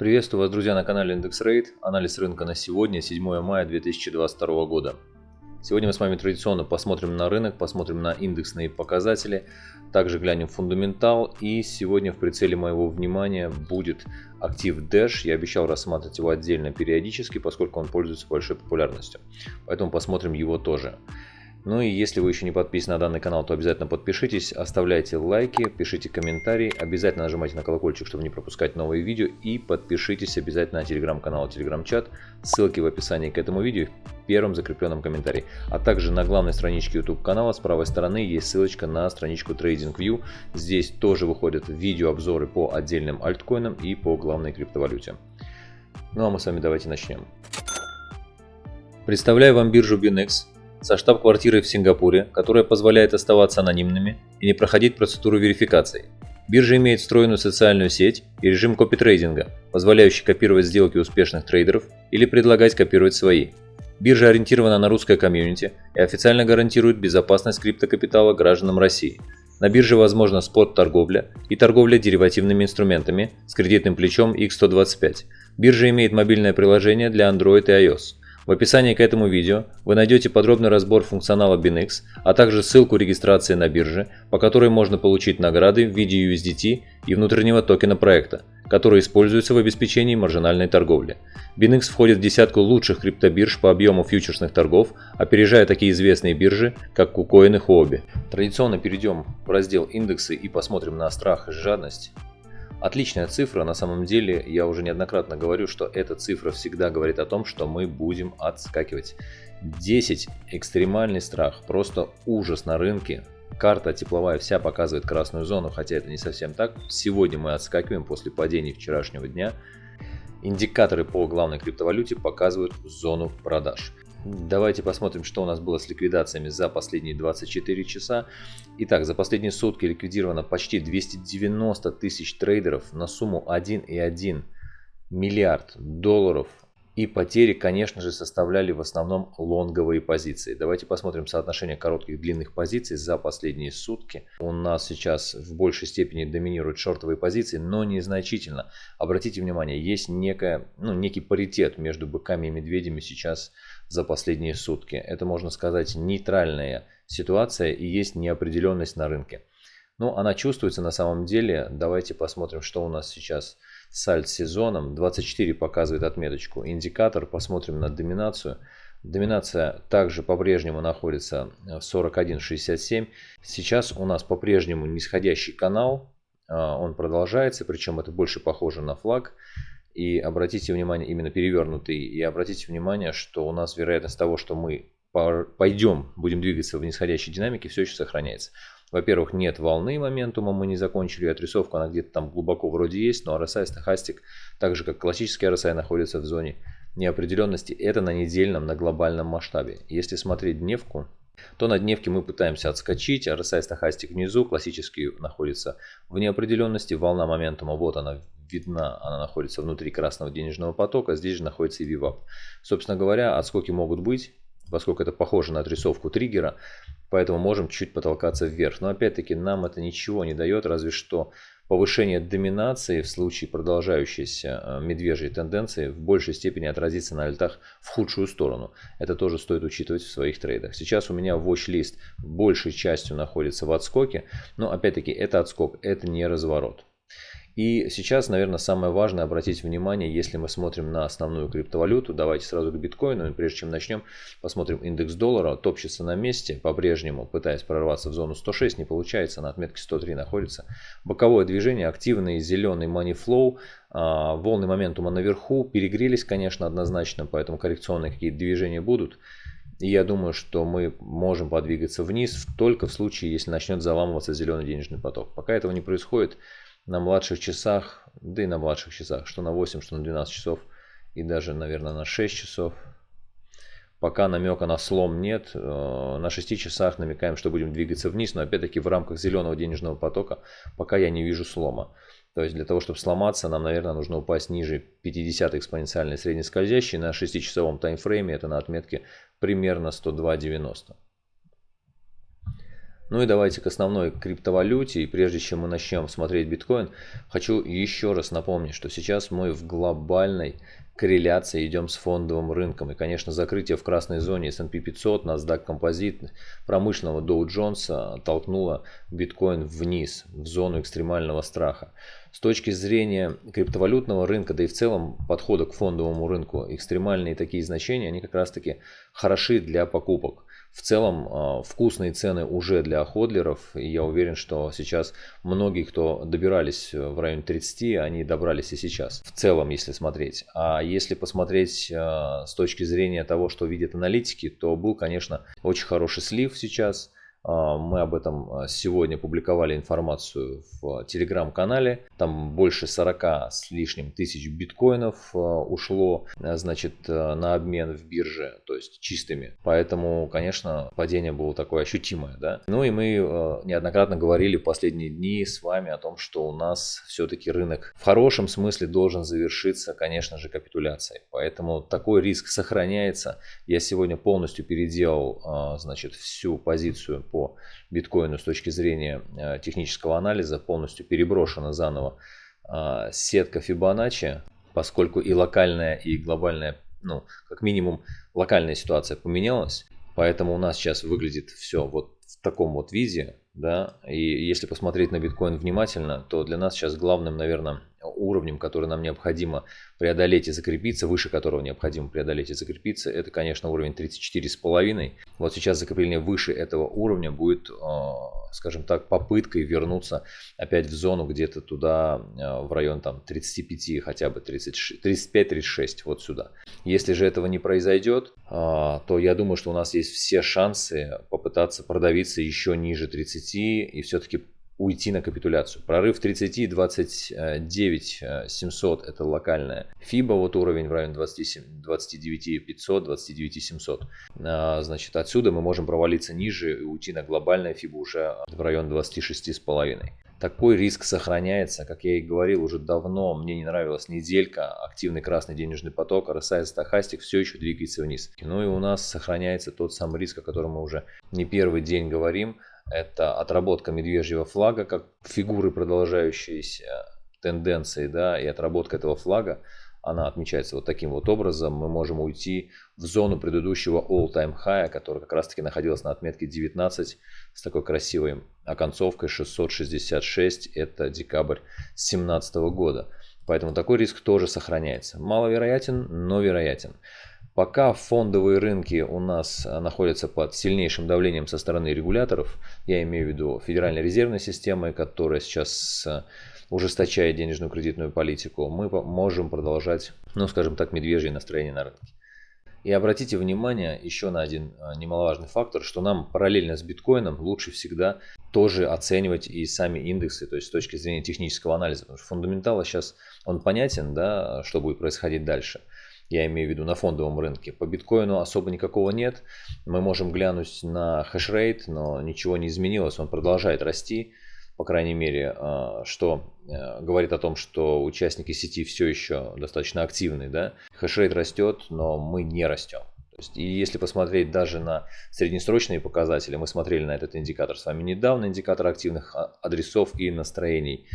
Приветствую вас, друзья, на канале Индекс Рейд. Анализ рынка на сегодня, 7 мая 2022 года. Сегодня мы с вами традиционно посмотрим на рынок, посмотрим на индексные показатели, также глянем фундаментал и сегодня в прицеле моего внимания будет актив Dash. Я обещал рассматривать его отдельно периодически, поскольку он пользуется большой популярностью. Поэтому посмотрим его тоже. Ну и если вы еще не подписаны на данный канал, то обязательно подпишитесь, оставляйте лайки, пишите комментарии, обязательно нажимайте на колокольчик, чтобы не пропускать новые видео и подпишитесь обязательно на телеграм-канал, телеграм-чат, ссылки в описании к этому видео в первом закрепленном комментарии. А также на главной страничке YouTube канала с правой стороны есть ссылочка на страничку TradingView. Здесь тоже выходят видеообзоры по отдельным альткоинам и по главной криптовалюте. Ну а мы с вами давайте начнем. Представляю вам биржу Binex со штаб-квартирой в Сингапуре, которая позволяет оставаться анонимными и не проходить процедуру верификации. Биржа имеет встроенную социальную сеть и режим копитрейдинга, позволяющий копировать сделки успешных трейдеров или предлагать копировать свои. Биржа ориентирована на русское комьюнити и официально гарантирует безопасность криптокапитала гражданам России. На бирже возможна спот-торговля и торговля деривативными инструментами с кредитным плечом X125. Биржа имеет мобильное приложение для Android и iOS. В описании к этому видео вы найдете подробный разбор функционала BinX, а также ссылку регистрации на бирже, по которой можно получить награды в виде USDT и внутреннего токена проекта, который используется в обеспечении маржинальной торговли. BinX входит в десятку лучших криптобирж по объему фьючерсных торгов, опережая такие известные биржи, как KuCoin и Huobi. Традиционно перейдем в раздел индексы и посмотрим на страх и жадность. Отличная цифра, на самом деле я уже неоднократно говорю, что эта цифра всегда говорит о том, что мы будем отскакивать. 10 экстремальный страх, просто ужас на рынке. Карта тепловая вся показывает красную зону, хотя это не совсем так. Сегодня мы отскакиваем после падения вчерашнего дня. Индикаторы по главной криптовалюте показывают зону продаж. Давайте посмотрим, что у нас было с ликвидациями за последние 24 часа. Итак, за последние сутки ликвидировано почти 290 тысяч трейдеров на сумму 1,1 миллиард долларов. И потери, конечно же, составляли в основном лонговые позиции. Давайте посмотрим соотношение коротких и длинных позиций за последние сутки. У нас сейчас в большей степени доминируют шортовые позиции, но незначительно. Обратите внимание, есть некая, ну, некий паритет между быками и медведями сейчас за последние сутки. Это, можно сказать, нейтральная ситуация и есть неопределенность на рынке. Ну, она чувствуется на самом деле. Давайте посмотрим, что у нас сейчас с альт-сезоном. 24 показывает отметочку. Индикатор, посмотрим на доминацию. Доминация также по-прежнему находится в 41.67. Сейчас у нас по-прежнему нисходящий канал. А, он продолжается, причем это больше похоже на флаг. И обратите внимание, именно перевернутый, и обратите внимание, что у нас вероятность того, что мы пойдем, будем двигаться в нисходящей динамике, все еще сохраняется. Во-первых, нет волны моментума, мы не закончили отрисовку, она где-то там глубоко вроде есть, но RSI, стахастик, так же как классический RSI, находится в зоне неопределенности. Это на недельном, на глобальном масштабе. Если смотреть дневку, то на дневке мы пытаемся отскочить, RSI стахастик внизу, классический находится в неопределенности, волна моментума, вот она видна, она находится внутри красного денежного потока, здесь же находится и VWAP. Собственно говоря, отскоки могут быть, поскольку это похоже на отрисовку триггера, поэтому можем чуть потолкаться вверх. Но опять-таки нам это ничего не дает, разве что повышение доминации в случае продолжающейся э, медвежьей тенденции в большей степени отразится на альтах в худшую сторону. Это тоже стоит учитывать в своих трейдах. Сейчас у меня watch-лист большей частью находится в отскоке, но опять-таки это отскок, это не разворот. И сейчас, наверное, самое важное обратить внимание, если мы смотрим на основную криптовалюту, давайте сразу к биткоину, прежде чем начнем, посмотрим индекс доллара, топчется на месте, по-прежнему пытаясь прорваться в зону 106, не получается, на отметке 103 находится. Боковое движение, активный зеленый money flow, а, волны моментума наверху, перегрелись, конечно, однозначно, поэтому коррекционные какие-то движения будут. И я думаю, что мы можем подвигаться вниз только в случае, если начнет заламываться зеленый денежный поток. Пока этого не происходит, на младших часах, да и на младших часах, что на 8, что на 12 часов и даже, наверное, на 6 часов. Пока намека на слом нет, э, на 6 часах намекаем, что будем двигаться вниз, но опять-таки в рамках зеленого денежного потока пока я не вижу слома. То есть для того, чтобы сломаться, нам, наверное, нужно упасть ниже 50 экспоненциальной среднескользящей на 6-часовом таймфрейме, это на отметке примерно 102.90. Ну и давайте к основной криптовалюте. И прежде чем мы начнем смотреть биткоин, хочу еще раз напомнить, что сейчас мы в глобальной корреляции идем с фондовым рынком. И, конечно, закрытие в красной зоне S&P 500, NASDAQ Composite, промышленного Dow Jones толкнуло биткоин вниз, в зону экстремального страха. С точки зрения криптовалютного рынка, да и в целом подхода к фондовому рынку, экстремальные такие значения, они как раз таки хороши для покупок. В целом а, вкусные цены уже для ходлеров. И я уверен, что сейчас многие, кто добирались в районе 30, они добрались и сейчас. В целом, если смотреть. А если посмотреть а, с точки зрения того, что видят аналитики, то был, конечно, очень хороший слив сейчас. А, мы об этом а, сегодня публиковали информацию в телеграм-канале. Там больше 40 с лишним тысяч биткоинов а, ушло значит, на обмен в бирже, то есть чистыми. Поэтому, конечно, падение было такое ощутимое. Да? Ну и мы неоднократно говорили в последние дни с вами о том, что у нас все-таки рынок в хорошем смысле должен завершиться, конечно же, капитуляцией. Поэтому такой риск сохраняется. Я сегодня полностью переделал значит, всю позицию по биткоину с точки зрения э, технического анализа полностью переброшена заново а, сетка Фибоначчи, поскольку и локальная, и глобальная, ну, как минимум, локальная ситуация поменялась. Поэтому у нас сейчас выглядит все вот в таком вот виде, да, и если посмотреть на биткоин внимательно, то для нас сейчас главным, наверное, уровнем, который нам необходимо преодолеть и закрепиться, выше которого необходимо преодолеть и закрепиться, это, конечно, уровень 34,5. Вот сейчас закрепление выше этого уровня будет, а, скажем так, попыткой вернуться опять в зону где-то туда, а, в район там 35, хотя бы 35-36, вот сюда. Если же этого не произойдет, а, то я думаю, что у нас есть все шансы попытаться продавиться еще ниже 30 и все-таки уйти на капитуляцию. Прорыв 30, 29 700 это локальная. FIBA вот уровень в районе 27, 29 500, 29 700. Значит, отсюда мы можем провалиться ниже и уйти на глобальное FIBA уже в район 26 с половиной. Такой риск сохраняется, как я и говорил уже давно, мне не нравилась неделька, активный красный денежный поток, RSI стахастик все еще двигается вниз. Ну и у нас сохраняется тот самый риск, о котором мы уже не первый день говорим, это отработка медвежьего флага, как фигуры продолжающиеся тенденции, да, и отработка этого флага, она отмечается вот таким вот образом. Мы можем уйти в зону предыдущего all-time high, который как раз таки находился на отметке 19 с такой красивой оконцовкой 666. Это декабрь 2017 года. Поэтому такой риск тоже сохраняется. Маловероятен, но вероятен. Пока фондовые рынки у нас э, находятся под сильнейшим давлением со стороны регуляторов, я имею в виду Федеральной резервной системы, которая сейчас э, ужесточает денежную кредитную политику, мы можем продолжать, ну скажем так, медвежье настроение на рынке. И обратите внимание еще на один э, немаловажный фактор, что нам параллельно с биткоином лучше всегда тоже оценивать и сами индексы, то есть с точки зрения технического анализа. Потому что фундаментал сейчас он понятен, да, что будет происходить дальше я имею в виду на фондовом рынке. По биткоину особо никакого нет. Мы можем глянуть на хешрейт, но ничего не изменилось, он продолжает расти. По крайней мере, а, что э, говорит о том, что участники сети все еще достаточно активны. Да? Хешрейт растет, но мы не растем. И если посмотреть даже на среднесрочные показатели, мы смотрели на этот индикатор с вами недавно, индикатор активных а, адресов и настроений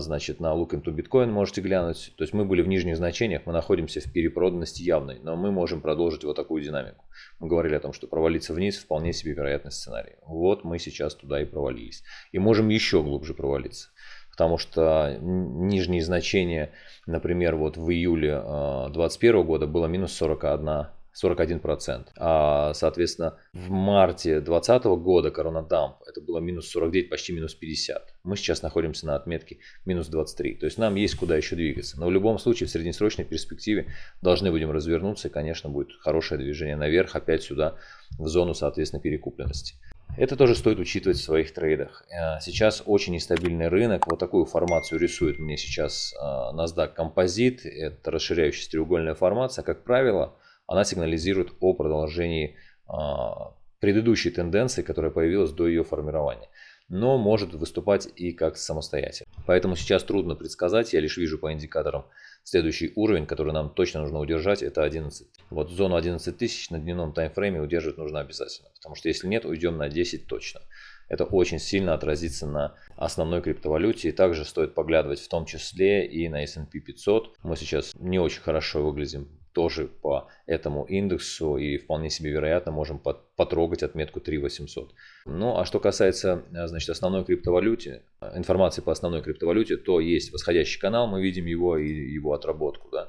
значит, на Look into Bitcoin можете глянуть. То есть мы были в нижних значениях, мы находимся в перепроданности явной, но мы можем продолжить вот такую динамику. Мы говорили о том, что провалиться вниз вполне себе вероятный сценарий. Вот мы сейчас туда и провалились. И можем еще глубже провалиться. Потому что нижние значения, например, вот в июле 2021 а, года было минус 41 41%. А, соответственно, в марте 2020 года коронадамп это было минус 49, почти минус 50. Мы сейчас находимся на отметке минус 23. То есть нам есть куда еще двигаться. Но в любом случае в среднесрочной перспективе должны будем развернуться. И, конечно, будет хорошее движение наверх, опять сюда, в зону, соответственно, перекупленности. Это тоже стоит учитывать в своих трейдах. Э, сейчас очень нестабильный рынок. Вот такую формацию рисует мне сейчас э, NASDAQ Composite. Это расширяющаяся треугольная формация. Как правило, она сигнализирует о продолжении а, предыдущей тенденции, которая появилась до ее формирования. Но может выступать и как самостоятельно. Поэтому сейчас трудно предсказать, я лишь вижу по индикаторам следующий уровень, который нам точно нужно удержать, это 11. Вот зону 11 тысяч на дневном таймфрейме удерживать нужно обязательно, потому что если нет, уйдем на 10 точно. это очень сильно отразится на основной криптовалюте. И также стоит поглядывать в том числе и на S&P 500. Мы сейчас не очень хорошо выглядим тоже по этому индексу и вполне себе вероятно можем потрогать отметку 3800. Ну а что касается значит, основной криптовалюте, информации по основной криптовалюте, то есть восходящий канал, мы видим его и его отработку. Да.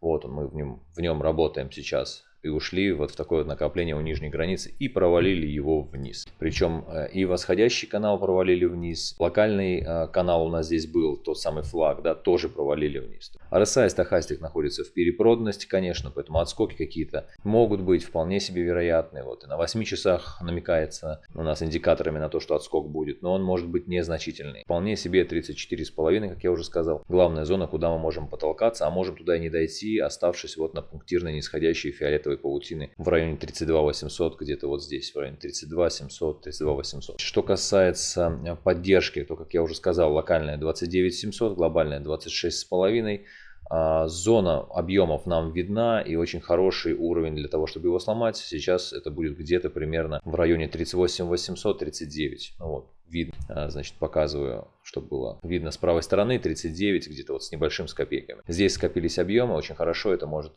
Вот мы в нем, в нем работаем сейчас и ушли вот в такое накопление у нижней границы и провалили его вниз. Причем э, и восходящий канал провалили вниз, локальный э, канал у нас здесь был, тот самый флаг, да, тоже провалили вниз. RSI и стахастик находятся в перепроданности, конечно, поэтому отскоки какие-то могут быть вполне себе вероятные. Вот и на 8 часах намекается у нас индикаторами на то, что отскок будет, но он может быть незначительный. Вполне себе 34,5, как я уже сказал. Главная зона, куда мы можем потолкаться, а можем туда и не дойти, оставшись вот на пунктирной нисходящей фиолетовой фиолетовой паутины в районе 32 800, где-то вот здесь, в районе 32 700, 32 800. Что касается э, поддержки, то, как я уже сказал, локальная 29 700, глобальная 26 с половиной. А, зона объемов нам видна и очень хороший уровень для того, чтобы его сломать. Сейчас это будет где-то примерно в районе 38 800, 39. Вот, видно, а, значит, показываю, чтобы было видно с правой стороны 39, где-то вот с небольшим с копейками. Здесь скопились объемы, очень хорошо это может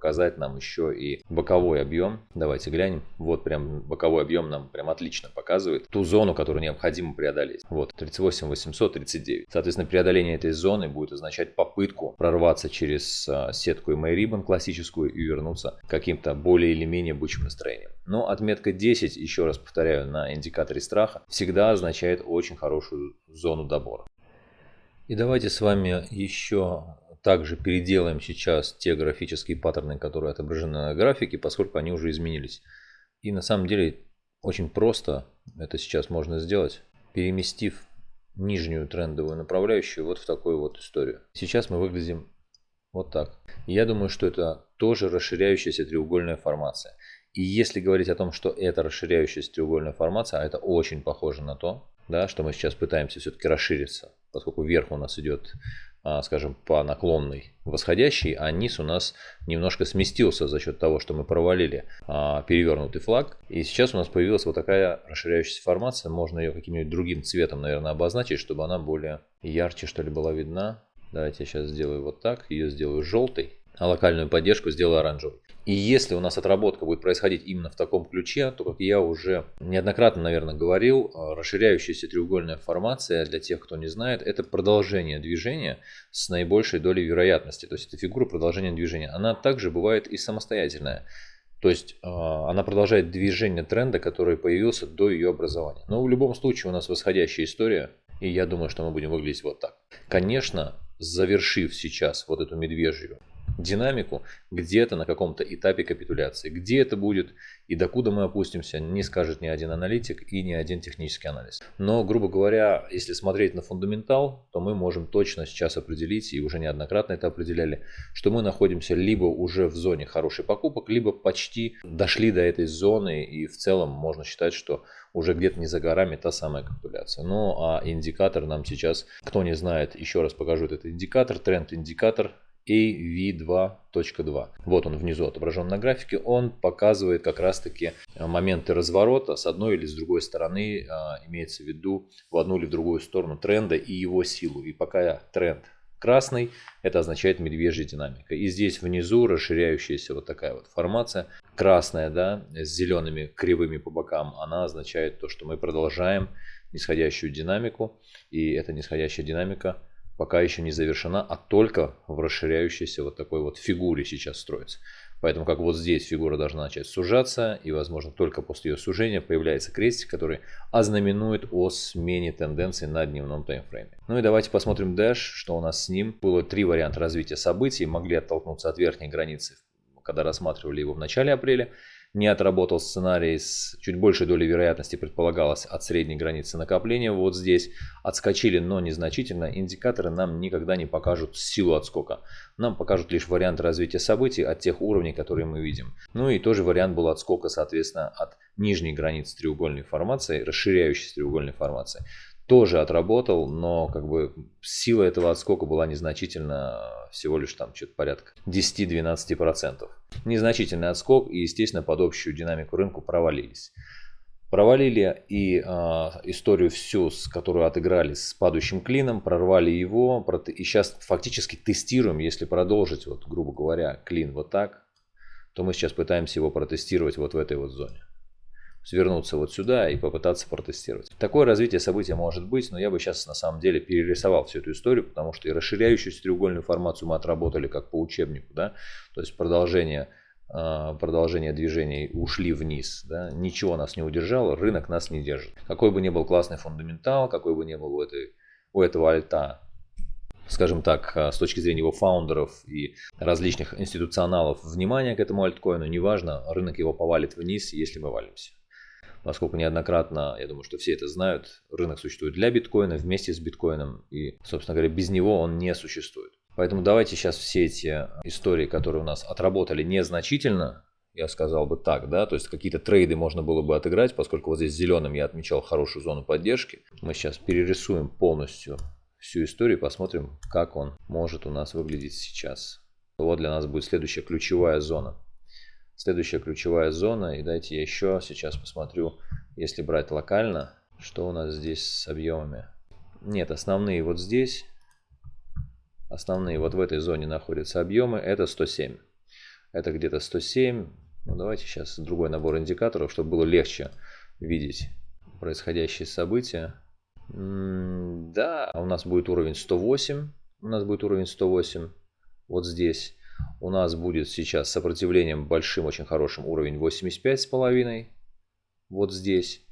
показать нам еще и боковой объем. Давайте глянем. Вот прям боковой объем нам прям отлично показывает ту зону, которую необходимо преодолеть. Вот 38 839. Соответственно, преодоление этой зоны будет означать попытку прорваться через а, сетку MA Ribbon классическую и вернуться каким-то более или менее бычьим настроениям. Но отметка 10, еще раз повторяю, на индикаторе страха всегда означает очень хорошую зону добора. И давайте с вами еще также переделаем сейчас те графические паттерны, которые отображены на графике, поскольку они уже изменились. И на самом деле очень просто это сейчас можно сделать, переместив нижнюю трендовую направляющую вот в такую вот историю. Сейчас мы выглядим вот так. Я думаю, что это тоже расширяющаяся треугольная формация. И если говорить о том, что это расширяющаяся треугольная формация, а это очень похоже на то, да, что мы сейчас пытаемся все-таки расшириться, поскольку вверх у нас идет скажем, по наклонной восходящей, а низ у нас немножко сместился за счет того, что мы провалили а, перевернутый флаг. И сейчас у нас появилась вот такая расширяющаяся формация. Можно ее каким-нибудь другим цветом, наверное, обозначить, чтобы она более ярче, что ли, была видна. Давайте я сейчас сделаю вот так. Ее сделаю желтой, а локальную поддержку сделаю оранжевой. И если у нас отработка будет происходить именно в таком ключе, то, как я уже неоднократно, наверное, говорил, э, расширяющаяся треугольная формация, для тех, кто не знает, это продолжение движения с наибольшей долей вероятности. То есть это фигура продолжения движения. Она также бывает и самостоятельная. То есть э, она продолжает движение тренда, который появился до ее образования. Но в любом случае у нас восходящая история, и я думаю, что мы будем выглядеть вот так. Конечно, завершив сейчас вот эту медвежью динамику где-то на каком-то этапе капитуляции. Где это будет и докуда мы опустимся, не скажет ни один аналитик и ни один технический анализ. Но, грубо говоря, если смотреть на фундаментал, то мы можем точно сейчас определить, и уже неоднократно это определяли, что мы находимся либо уже в зоне хороших покупок, либо почти дошли до этой зоны, и в целом можно считать, что уже где-то не за горами та самая капитуляция. Ну а индикатор нам сейчас, кто не знает, еще раз покажу этот индикатор, тренд-индикатор AV2.2. Вот он внизу отображен на графике. Он показывает как раз-таки э, моменты разворота с одной или с другой стороны, а, имеется в виду в одну или в другую сторону тренда и его силу. И пока тренд красный, это означает медвежья динамика. И здесь внизу расширяющаяся вот такая вот формация, красная, да, с зелеными кривыми по бокам, она означает то, что мы продолжаем нисходящую динамику. И эта нисходящая динамика пока еще не завершена, а только в расширяющейся вот такой вот фигуре сейчас строится. Поэтому как вот здесь фигура должна начать сужаться, и возможно только после ее сужения появляется крестик, который ознаменует о смене тенденции на дневном таймфрейме. Ну и давайте посмотрим Dash, что у нас с ним. Было три варианта развития событий, могли оттолкнуться от верхней границы, когда рассматривали его в начале апреля не отработал сценарий с чуть большей долей вероятности предполагалось от средней границы накопления. Вот здесь отскочили, но незначительно. Индикаторы нам никогда не покажут силу отскока. Нам покажут лишь вариант развития событий от тех уровней, которые мы видим. Ну и тоже вариант был отскока, соответственно, от нижней границы треугольной формации, расширяющейся треугольной формации тоже отработал, но как бы сила этого отскока была незначительно, всего лишь там что-то порядка 10-12%. Незначительный отскок и, естественно, под общую динамику рынку провалились. Провалили и э, историю всю, с которую отыграли с падающим клином, прорвали его, и сейчас фактически тестируем, если продолжить, вот, грубо говоря, клин вот так, то мы сейчас пытаемся его протестировать вот в этой вот зоне. Свернуться вот сюда и попытаться протестировать. Такое развитие события может быть, но я бы сейчас на самом деле перерисовал всю эту историю, потому что и расширяющуюся треугольную формацию мы отработали как по учебнику, да, то есть продолжение а, продолжение движений ушли вниз. Да? Ничего нас не удержало, рынок нас не держит. Какой бы ни был классный фундаментал, какой бы ни был у, этой, у этого альта, скажем так, а, с точки зрения его фаундеров и различных институционалов, внимание к этому альткоину, неважно, рынок его повалит вниз, если мы валимся. Поскольку неоднократно, я думаю, что все это знают, рынок существует для биткоина, вместе с биткоином, и, собственно говоря, без него он не существует. Поэтому давайте сейчас все эти истории, которые у нас отработали незначительно, я сказал бы так, да, то есть какие-то трейды можно было бы отыграть, поскольку вот здесь зеленым я отмечал хорошую зону поддержки. Мы сейчас перерисуем полностью всю историю посмотрим, как он может у нас выглядеть сейчас. Вот для нас будет следующая ключевая зона. Следующая ключевая зона, и дайте я еще сейчас посмотрю, если брать локально, что у нас здесь с объемами. Нет, основные вот здесь, Основные вот в этой зоне находятся объемы. Это 107. Это где-то 107. Ну, давайте сейчас другой набор индикаторов, чтобы было легче видеть происходящие события. М -м да, у нас будет уровень 108. У нас будет уровень 108 вот здесь. У нас будет сейчас сопротивлением большим, очень хорошим уровень 85,5. Вот здесь.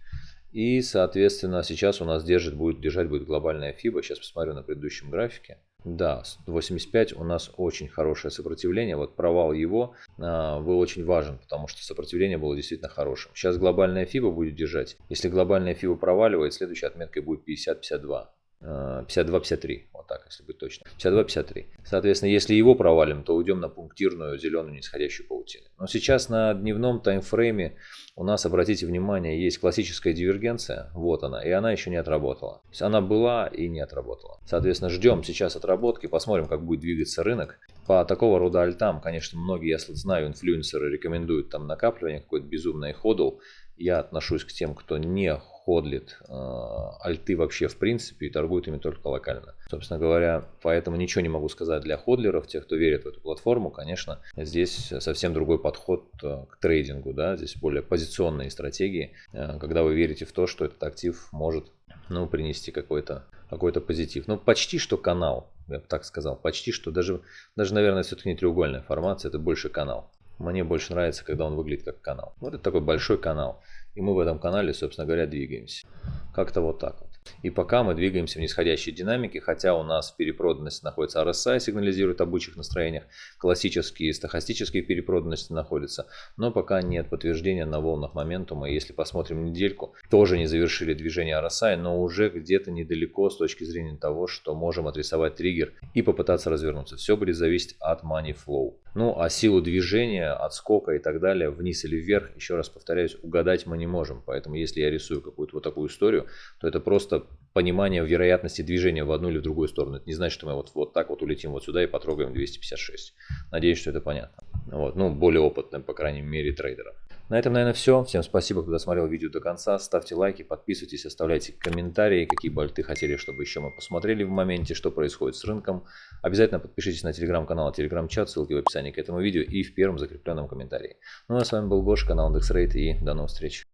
И, соответственно, сейчас у нас держит, будет держать будет глобальная FIBA. Сейчас посмотрю на предыдущем графике. Да, 85 у нас очень хорошее сопротивление. Вот провал его а, был очень важен, потому что сопротивление было действительно хорошим. Сейчас глобальная FIBA будет держать. Если глобальная FIBA проваливает, следующей отметкой будет 50-52. 52-53, вот так, если быть точно. 52-53. Соответственно, если его провалим, то уйдем на пунктирную зеленую нисходящую паутину. Но сейчас на дневном таймфрейме у нас, обратите внимание, есть классическая дивергенция, вот она, и она еще не отработала. То есть она была и не отработала. Соответственно, ждем сейчас отработки, посмотрим, как будет двигаться рынок. По такого рода альтам, конечно, многие, я знаю, инфлюенсеры рекомендуют там накапливание, какой-то безумный ходл. Я отношусь к тем, кто не ходлит э, альты вообще в принципе и торгует ими только локально. Собственно говоря, поэтому ничего не могу сказать для ходлеров, тех, кто верит в эту платформу. Конечно, здесь совсем другой подход э, к трейдингу, да, здесь более позиционные стратегии, э, когда вы верите в то, что этот актив может ну, принести какой-то какой позитив. Ну, почти что канал, я бы так сказал. Почти что, даже, даже наверное, все-таки не треугольная формация, это больше канал. Мне больше нравится, когда он выглядит как канал. Вот это такой большой канал. И мы в этом канале, собственно говоря, двигаемся. Как-то вот так вот. И пока мы двигаемся в нисходящей динамике, хотя у нас в перепроданности находится RSI, сигнализирует об бычьих настроениях, классические стохастические перепроданности находятся, но пока нет подтверждения на волнах моментума. И если посмотрим недельку, тоже не завершили движение RSI, но уже где-то недалеко с точки зрения того, что можем отрисовать триггер и попытаться развернуться. Все будет зависеть от money flow. Ну, а силу движения, отскока и так далее, вниз или вверх, еще раз повторяюсь, угадать мы не можем. Поэтому если я рисую какую-то вот такую историю, то это просто понимание вероятности движения в одну или в другую сторону. Это не значит, что мы вот, вот так вот улетим вот сюда и потрогаем 256. Надеюсь, что это понятно. Вот, ну, более опытным, по крайней мере, трейдерам. На этом, наверное, все. Всем спасибо, кто досмотрел видео до конца. Ставьте лайки, подписывайтесь, оставляйте комментарии, какие бы альты хотели, чтобы еще мы посмотрели в моменте, что происходит с рынком. Обязательно подпишитесь на телеграм-канал, телеграм-чат, ссылки в описании к этому видео и в первом закрепленном комментарии. Ну а с вами был Гоша, канал IndexRate и до новых встреч.